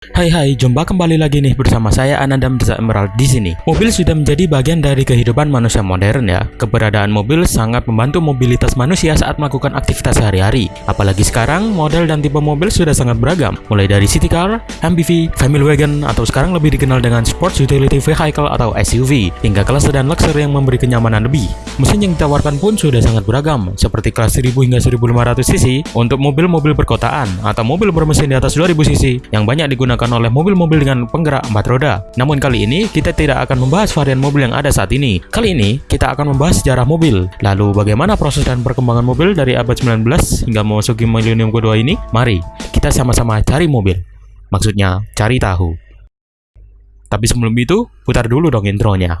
Hai hai, jumpa kembali lagi nih bersama saya Ananda Mirza Emerald di sini. Mobil sudah menjadi bagian dari kehidupan manusia modern ya. Keberadaan mobil sangat membantu mobilitas manusia saat melakukan aktivitas sehari-hari. Apalagi sekarang, model dan tipe mobil sudah sangat beragam, mulai dari city car, MPV, family wagon, atau sekarang lebih dikenal dengan sports utility vehicle atau SUV, hingga kelas sedan luxury yang memberi kenyamanan lebih. Mesin yang ditawarkan pun sudah sangat beragam, seperti kelas 1000 hingga 1500 cc untuk mobil-mobil perkotaan atau mobil bermesin di atas 2000 cc yang banyak digunakan digunakan oleh mobil-mobil dengan penggerak empat roda. Namun kali ini kita tidak akan membahas varian mobil yang ada saat ini. Kali ini kita akan membahas sejarah mobil. Lalu bagaimana proses dan perkembangan mobil dari abad 19 hingga memasuki milenium kedua ini? Mari kita sama-sama cari mobil. Maksudnya cari tahu. Tapi sebelum itu, putar dulu dong intronya.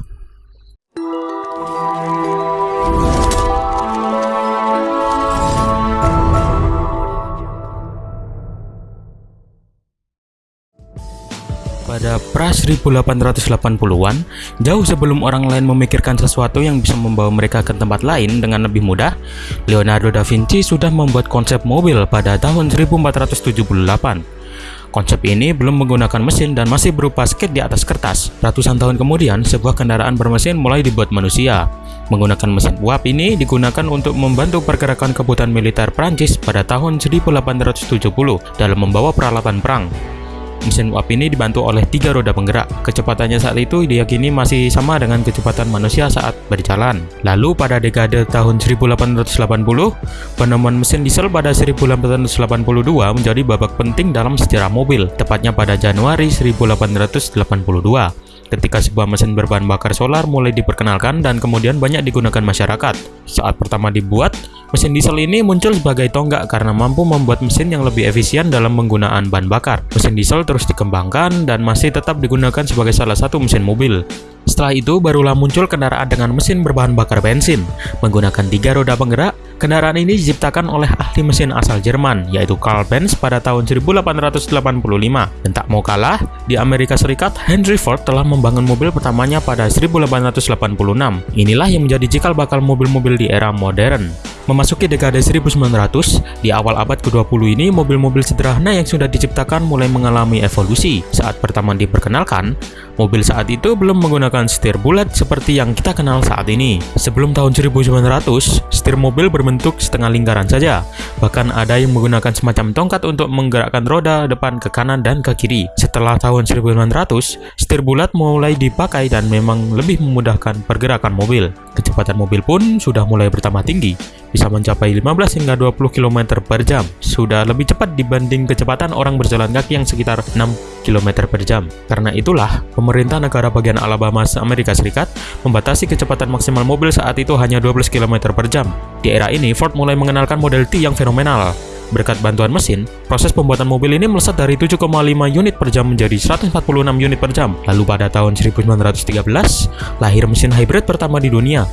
Pada pra 1880-an, jauh sebelum orang lain memikirkan sesuatu yang bisa membawa mereka ke tempat lain dengan lebih mudah, Leonardo da Vinci sudah membuat konsep mobil pada tahun 1478. Konsep ini belum menggunakan mesin dan masih berupa skate di atas kertas. Ratusan tahun kemudian, sebuah kendaraan bermesin mulai dibuat manusia. Menggunakan mesin uap ini digunakan untuk membantu pergerakan kebutuhan militer Prancis pada tahun 1870 dalam membawa peralatan perang. Mesin uap ini dibantu oleh tiga roda penggerak. Kecepatannya saat itu diyakini masih sama dengan kecepatan manusia saat berjalan. Lalu pada dekade tahun 1880, penemuan mesin diesel pada 1882 menjadi babak penting dalam sejarah mobil, tepatnya pada Januari 1882 ketika sebuah mesin berbahan bakar solar mulai diperkenalkan dan kemudian banyak digunakan masyarakat. Saat pertama dibuat, mesin diesel ini muncul sebagai tonggak karena mampu membuat mesin yang lebih efisien dalam penggunaan bahan bakar. Mesin diesel terus dikembangkan dan masih tetap digunakan sebagai salah satu mesin mobil. Setelah itu, barulah muncul kendaraan dengan mesin berbahan bakar bensin. Menggunakan tiga roda penggerak, kendaraan ini diciptakan oleh ahli mesin asal Jerman, yaitu Karl Benz pada tahun 1885. Dan tak mau kalah, di Amerika Serikat, Henry Ford telah membangun mobil pertamanya pada 1886. Inilah yang menjadi cikal bakal mobil-mobil di era modern. Memasuki dekade 1900, di awal abad ke-20 ini mobil-mobil sederhana yang sudah diciptakan mulai mengalami evolusi. Saat pertama diperkenalkan, mobil saat itu belum menggunakan setir bulat seperti yang kita kenal saat ini. Sebelum tahun 1900, setir mobil berbentuk setengah lingkaran saja. Bahkan ada yang menggunakan semacam tongkat untuk menggerakkan roda depan ke kanan dan ke kiri. Setelah tahun 1900, setir bulat mulai dipakai dan memang lebih memudahkan pergerakan mobil. Kecepatan mobil pun sudah mulai bertambah tinggi bisa mencapai 15 hingga 20 km per jam. Sudah lebih cepat dibanding kecepatan orang berjalan kaki yang sekitar 6 km per jam. Karena itulah, pemerintah negara bagian Alabama Amerika Serikat membatasi kecepatan maksimal mobil saat itu hanya 12 km per jam. Di era ini, Ford mulai mengenalkan model T yang fenomenal. Berkat bantuan mesin, proses pembuatan mobil ini melesat dari 7,5 unit per jam menjadi 146 unit per jam. Lalu pada tahun 1913, lahir mesin hybrid pertama di dunia,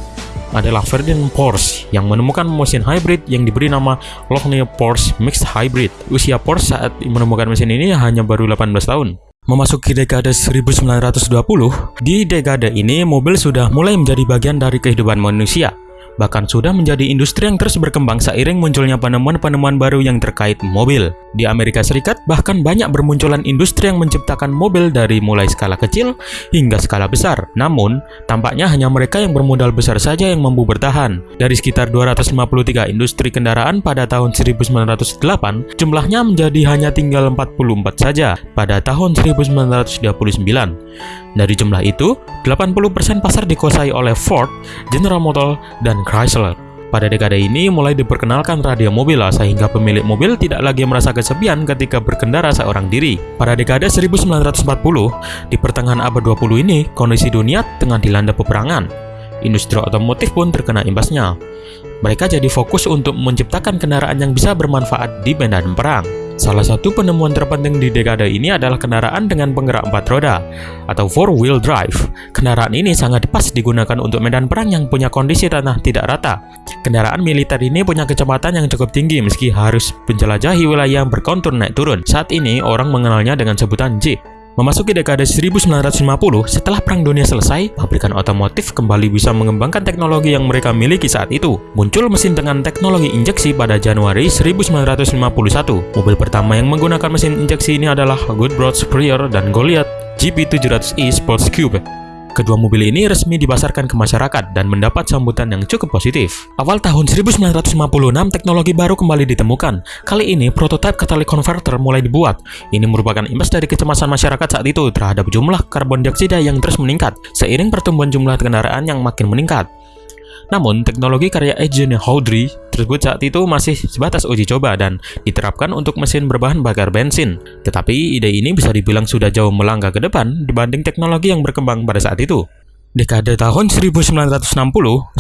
adalah Ferdinand Porsche yang menemukan mesin hybrid yang diberi nama Lochner Porsche Mixed Hybrid. Usia Porsche saat menemukan mesin ini hanya baru 18 tahun. Memasuki dekade 1920, di dekade ini mobil sudah mulai menjadi bagian dari kehidupan manusia bahkan sudah menjadi industri yang terus berkembang seiring munculnya penemuan-penemuan baru yang terkait mobil. Di Amerika Serikat, bahkan banyak bermunculan industri yang menciptakan mobil dari mulai skala kecil hingga skala besar. Namun, tampaknya hanya mereka yang bermodal besar saja yang mampu bertahan. Dari sekitar 253 industri kendaraan pada tahun 1908, jumlahnya menjadi hanya tinggal 44 saja pada tahun 1929. Dari jumlah itu, 80% pasar dikuasai oleh Ford, General Motors, dan Chrysler. Pada dekade ini mulai diperkenalkan radio mobil sehingga pemilik mobil tidak lagi merasa kesepian ketika berkendara seorang diri. Pada dekade 1940, di pertengahan abad 20 ini, kondisi dunia tengah dilanda peperangan. Industri otomotif pun terkena imbasnya. Mereka jadi fokus untuk menciptakan kendaraan yang bisa bermanfaat di medan perang. Salah satu penemuan terpenting di dekade ini adalah kendaraan dengan penggerak empat roda atau four-wheel drive. Kendaraan ini sangat pas digunakan untuk medan perang yang punya kondisi tanah tidak rata. Kendaraan militer ini punya kecepatan yang cukup tinggi meski harus menjelajahi wilayah yang berkontur naik turun. Saat ini orang mengenalnya dengan sebutan Jeep. Memasuki dekade 1950, setelah Perang Dunia selesai, pabrikan otomotif kembali bisa mengembangkan teknologi yang mereka miliki saat itu. Muncul mesin dengan teknologi injeksi pada Januari 1951. Mobil pertama yang menggunakan mesin injeksi ini adalah Goodrich Superior dan Goliath GP700E Sports Cube. Kedua mobil ini resmi dipasarkan ke masyarakat dan mendapat sambutan yang cukup positif. Awal tahun 1956, teknologi baru kembali ditemukan. Kali ini, prototipe catalytic converter mulai dibuat. Ini merupakan imbas dari kecemasan masyarakat saat itu terhadap jumlah karbon dioksida yang terus meningkat, seiring pertumbuhan jumlah kendaraan yang makin meningkat. Namun, teknologi karya Eugene Houdry tersebut saat itu masih sebatas uji coba dan diterapkan untuk mesin berbahan bakar bensin. Tetapi ide ini bisa dibilang sudah jauh melangkah ke depan dibanding teknologi yang berkembang pada saat itu. Dekade tahun 1960,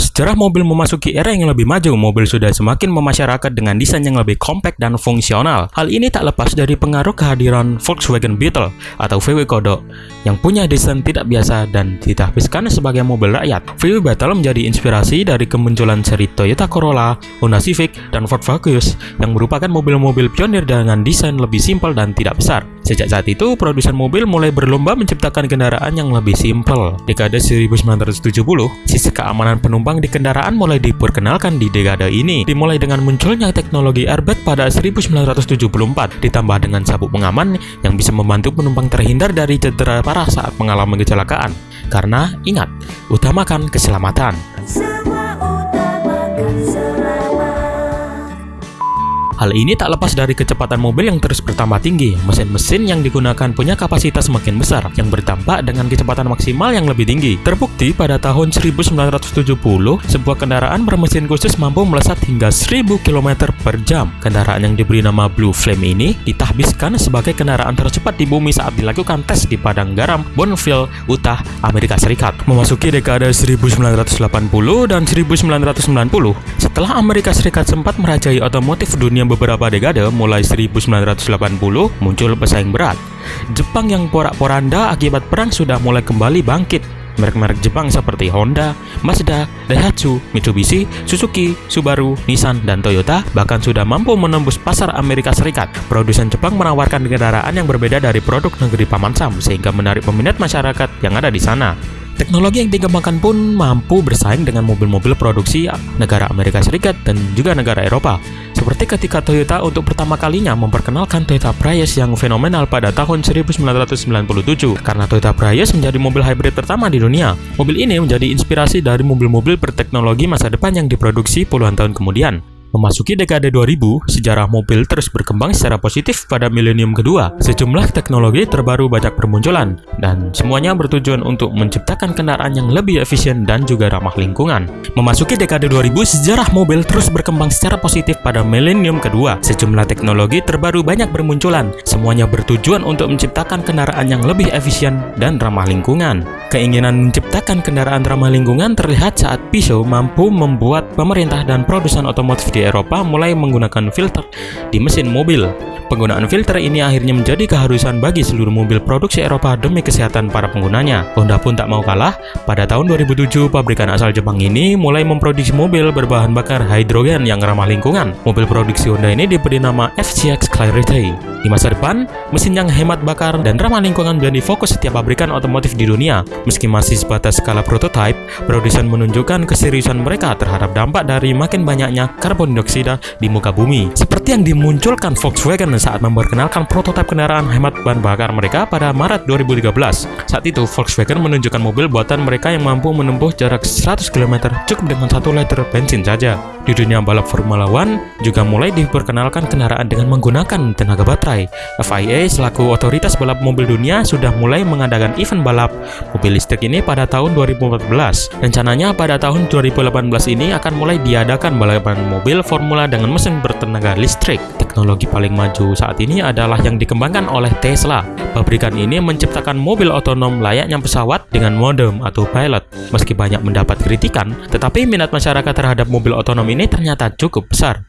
sejarah mobil memasuki era yang lebih maju. Mobil sudah semakin memasyarakat dengan desain yang lebih kompak dan fungsional. Hal ini tak lepas dari pengaruh kehadiran Volkswagen Beetle atau VW Kodok yang punya desain tidak biasa dan ditahbiskan sebagai mobil rakyat. VW Beetle menjadi inspirasi dari kemunculan seri Toyota Corolla, Honda Civic, dan Ford Focus yang merupakan mobil-mobil pionir dengan desain lebih simpel dan tidak besar. Sejak saat itu, produsen mobil mulai berlomba menciptakan kendaraan yang lebih simpel. Dekade 1970, sisi keamanan penumpang di kendaraan mulai diperkenalkan di dekade ini, dimulai dengan munculnya teknologi airbag pada 1974, ditambah dengan sabuk pengaman yang bisa membantu penumpang terhindar dari cedera parah saat mengalami kecelakaan. Karena, ingat, utamakan keselamatan. Hal ini tak lepas dari kecepatan mobil yang terus bertambah tinggi. Mesin-mesin yang digunakan punya kapasitas semakin besar, yang bertambah dengan kecepatan maksimal yang lebih tinggi. Terbukti pada tahun 1970, sebuah kendaraan bermesin khusus mampu melesat hingga 1000 km per jam. Kendaraan yang diberi nama Blue Flame ini ditahbiskan sebagai kendaraan tercepat di bumi saat dilakukan tes di padang garam Bonneville, Utah, Amerika Serikat. Memasuki dekade 1980 dan 1990, setelah Amerika Serikat sempat merajai otomotif dunia beberapa dekade mulai 1980 muncul pesaing berat. Jepang yang porak-poranda akibat perang sudah mulai kembali bangkit. Merek-merek Jepang seperti Honda, Mazda, Daihatsu, Mitsubishi, Suzuki, Subaru, Nissan, dan Toyota bahkan sudah mampu menembus pasar Amerika Serikat. Produsen Jepang menawarkan kendaraan yang berbeda dari produk negeri Paman Sam sehingga menarik peminat masyarakat yang ada di sana. Teknologi yang dikembangkan pun mampu bersaing dengan mobil-mobil produksi negara Amerika Serikat dan juga negara Eropa. Seperti ketika Toyota untuk pertama kalinya memperkenalkan Toyota Prius yang fenomenal pada tahun 1997 karena Toyota Prius menjadi mobil hybrid pertama di dunia. Mobil ini menjadi inspirasi dari mobil-mobil berteknologi masa depan yang diproduksi puluhan tahun kemudian. Memasuki dekade 2000, sejarah mobil terus berkembang secara positif pada milenium kedua. Sejumlah teknologi terbaru banyak bermunculan, dan semuanya bertujuan untuk menciptakan kendaraan yang lebih efisien dan juga ramah lingkungan. Memasuki dekade 2000, sejarah mobil terus berkembang secara positif pada milenium kedua. Sejumlah teknologi terbaru banyak bermunculan, semuanya bertujuan untuk menciptakan kendaraan yang lebih efisien dan ramah lingkungan. Keinginan menciptakan kendaraan ramah lingkungan terlihat saat Peugeot mampu membuat pemerintah dan produsen otomotif di Eropa mulai menggunakan filter di mesin mobil. Penggunaan filter ini akhirnya menjadi keharusan bagi seluruh mobil produksi Eropa demi kesehatan para penggunanya. Honda pun tak mau kalah, pada tahun 2007 pabrikan asal Jepang ini mulai memproduksi mobil berbahan bakar hidrogen yang ramah lingkungan. Mobil produksi Honda ini diberi nama FCX Clarity. Di masa depan, mesin yang hemat bakar dan ramah lingkungan menjadi fokus setiap pabrikan otomotif di dunia. Meski masih sebatas skala prototipe, produsen menunjukkan keseriusan mereka terhadap dampak dari makin banyaknya karbon dioksida di muka bumi. Seperti yang dimunculkan Volkswagen saat memperkenalkan prototipe kendaraan hemat bahan bakar mereka pada Maret 2013. Saat itu, Volkswagen menunjukkan mobil buatan mereka yang mampu menempuh jarak 100 km cukup dengan satu liter bensin saja. Di dunia balap Formula One, juga mulai diperkenalkan kendaraan dengan menggunakan tenaga baterai. FIA selaku otoritas balap mobil dunia sudah mulai mengadakan event balap mobil listrik ini pada tahun 2014. Rencananya pada tahun 2018 ini akan mulai diadakan balapan mobil Formula dengan mesin bertenaga listrik. Teknologi paling maju saat ini adalah yang dikembangkan oleh Tesla. Pabrikan ini menciptakan mobil otonom layaknya pesawat dengan modem atau pilot. Meski banyak mendapat kritikan, tetapi minat masyarakat terhadap mobil otonom ini ternyata cukup besar.